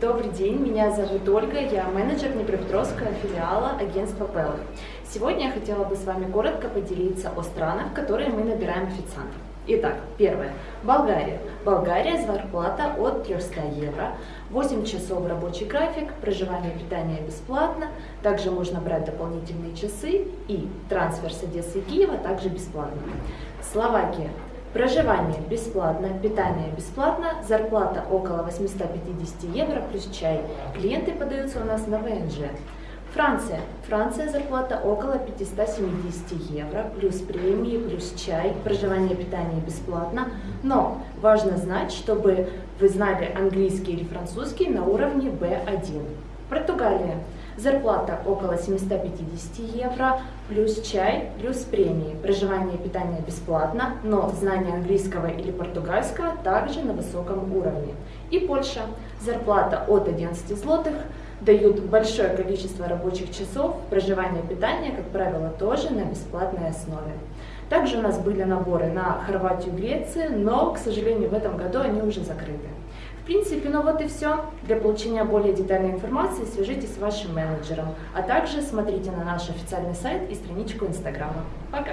Добрый день, меня зовут Ольга, я менеджер Днепропетровского филиала агентства Пелл. Сегодня я хотела бы с вами коротко поделиться о странах, в которые мы набираем официантов. Итак, первое. Болгария. Болгария зарплата от 300 евро, 8 часов рабочий график, проживание и питание бесплатно, также можно брать дополнительные часы и трансфер с Одессы и Киева также бесплатно. Словакия. Проживание бесплатно, питание бесплатно, зарплата около 850 евро плюс чай. Клиенты подаются у нас на ВНЖ. Франция. Франция зарплата около 570 евро, плюс премии, плюс чай, проживание, питание бесплатно. Но важно знать, чтобы вы знали английский или французский на уровне B1. Португалия. Зарплата около 750 евро, плюс чай, плюс премии. Проживание и питание бесплатно, но знание английского или португальского также на высоком уровне. И Польша. Зарплата от 11 злотых, дают большое количество рабочих часов, проживание питание, как правило, тоже на бесплатной основе. Также у нас были наборы на Хорватию Грецию, но, к сожалению, в этом году они уже закрыты. В принципе, ну вот и все. Для получения более детальной информации свяжитесь с вашим менеджером, а также смотрите на наш официальный сайт и страничку Инстаграма. Пока!